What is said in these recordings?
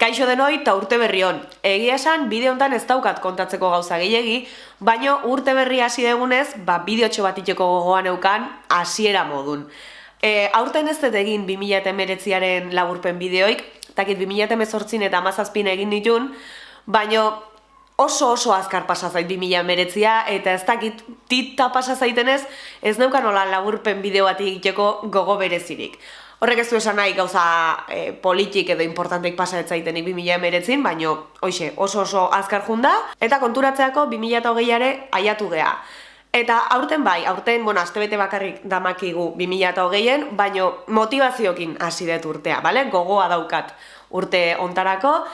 Kaixo denoi eta urte berri hon. Egia esan, bideo hontan ez daukat kontatzeko gauza gehiegi, baino urte berri hasi degunez, ba, bideotxo bat itxeko gogoan eukan, hasiera modun. E, aurten ez dut egin 2008 laburpen bideoik, takit 2008 eta amazazpin egin ditun, baino oso oso azkar pasa zait 2008a, eta ez dakit tita pasa zaitenez, ez neukan hola laburpen bideo bat egiteko gogo berezirik. Horrek ez du esan nahi gauza e, politik edo importanteik pasa ez zaitenik 2000 emeretzin, baino hoxe, oso oso azkar junda, eta konturatzeako 2008are aiatu gea. Eta aurten bai, aurten, bueno, bete bakarrik damakigu 2008en, baino motivaziokin hasi dut urtea, bale? Gogoa daukat urte ontarako,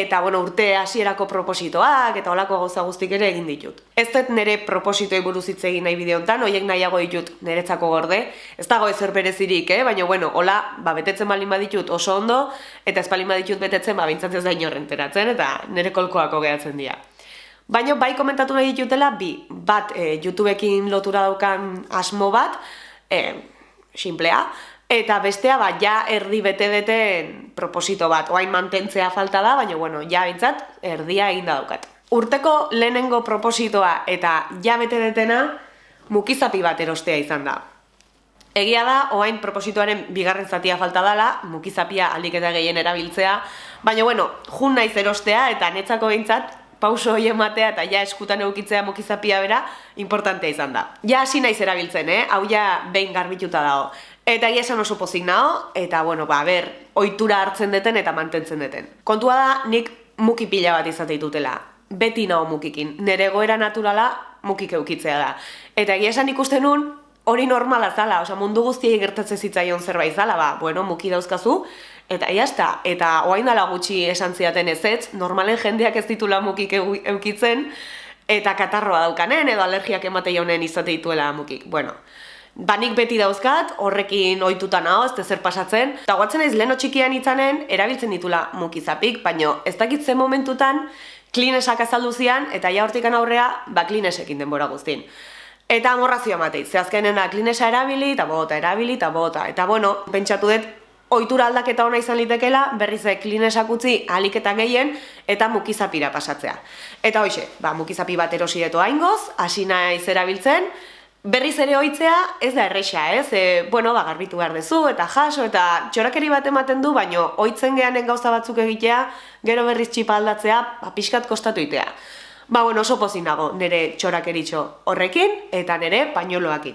eta bueno, urte hasierako propositoak eta olako gauza guztik ere egin ditut. Ez dut nire propositoi buruz hitz egin nahi bideo honetan, hoiek nahiago ditut niretzako gorde. Ez dago ezer berezirik, eh? baina bueno, hola, ba, betetzen balin baditut oso ondo, eta ez balin baditut betetzen, ba, bintzat ez da inorrenteratzen, eta nire kolkoako gehatzen dira. Baina bai komentatu nahi ditutela, bi, bat e, YouTubeekin lotura daukan asmo bat, e, simplea, Eta bestea, ba, ja erdi bete deten proposito bat, oain mantentzea falta da, baina, bueno, ja bintzat, erdia egin da daukat. Urteko lehenengo propositoa eta ja bete detena, mukizapi bat erostea izan da. Egia da, oain propositoaren bigarren zatia falta dela, mukizapia aldik eta gehien erabiltzea, baina, bueno, jun naiz erostea eta netzako behintzat, pauso hori ematea eta ja eskutan eukitzea mukizapia bera, importantea izan da. Ja hasi naiz erabiltzen, eh? hau ja behin garbituta dago. Eta ia esan oso pozik nao, eta bueno, ba, ber, ohitura hartzen deten eta mantentzen deten. Kontua da, nik muki pila bat izate ditutela. Beti nao mukikin. Nere goera naturala mukik eukitzea da. Eta egia esan ikusten nun, hori normala zala, oza, mundu guztiei gertatzen zitzaion zerbait zala, ba, bueno, muki dauzkazu, eta iazta, eta oain dala gutxi esan ziaten ez ez, normalen jendeak ez ditula mukik eukitzen, eta katarroa daukanen, edo alergiak emate jaunen izate dituela mukik. Bueno, Banik beti dauzkat, horrekin ohituta nao, ez zer pasatzen. Eta guatzen naiz leno txikian itzanen, erabiltzen ditula mukizapik, baino ez dakit zen momentutan, klinesak azaldu zian, eta ja hortikan aurrea, ba klinesekin denbora guztin. Eta amorrazioa mateit, ze azkenen da klinesa erabili, eta bota, erabili, eta bota. Eta bueno, pentsatu dut, ohitura aldaketa ona izan litekela, berriz klinesak utzi aliketa gehien, eta mukizapira pasatzea. Eta hoxe, ba, mukizapi bat erosi deto haingoz, hasi naiz erabiltzen, Berriz ere oitzea ez da erresa, ez? E, bueno, ba, garbitu behar dezu, eta jaso, eta txorakeri bat ematen du, baino oitzen gehanen gauza batzuk egitea, gero berriz txipa aldatzea, ba, pixkat kostatu itea. Ba, bueno, oso pozin dago, nire txorakeritxo horrekin, eta nire pañoloakin.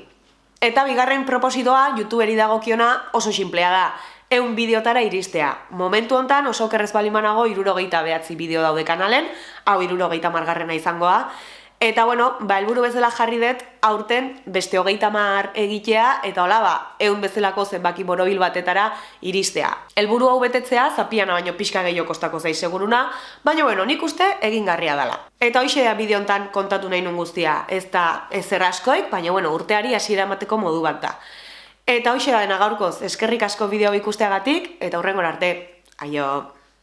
Eta bigarren propositoa, youtuberi dagokiona oso simplea da, eun bideotara iristea. Momentu hontan oso kerrez balimanago irurogeita behatzi bideo daude kanalen, hau irurogeita margarrena izangoa, Eta bueno, ba, elburu bezala jarri dut aurten beste hogeita mar egitea eta hola ba, egun bezalako zenbaki borobil batetara iristea. Elburu hau betetzea zapiana baino pixka gehiago kostako zai seguruna, baina bueno, nik uste egingarria dela. Eta hoxe da bideontan kontatu nahi nun guztia, ez da ezer askoik, baina bueno, urteari hasiera emateko modu bat da. Eta hoxe da dena gaurkoz, eskerrik asko bideo ikusteagatik, eta hurrengor arte, aio!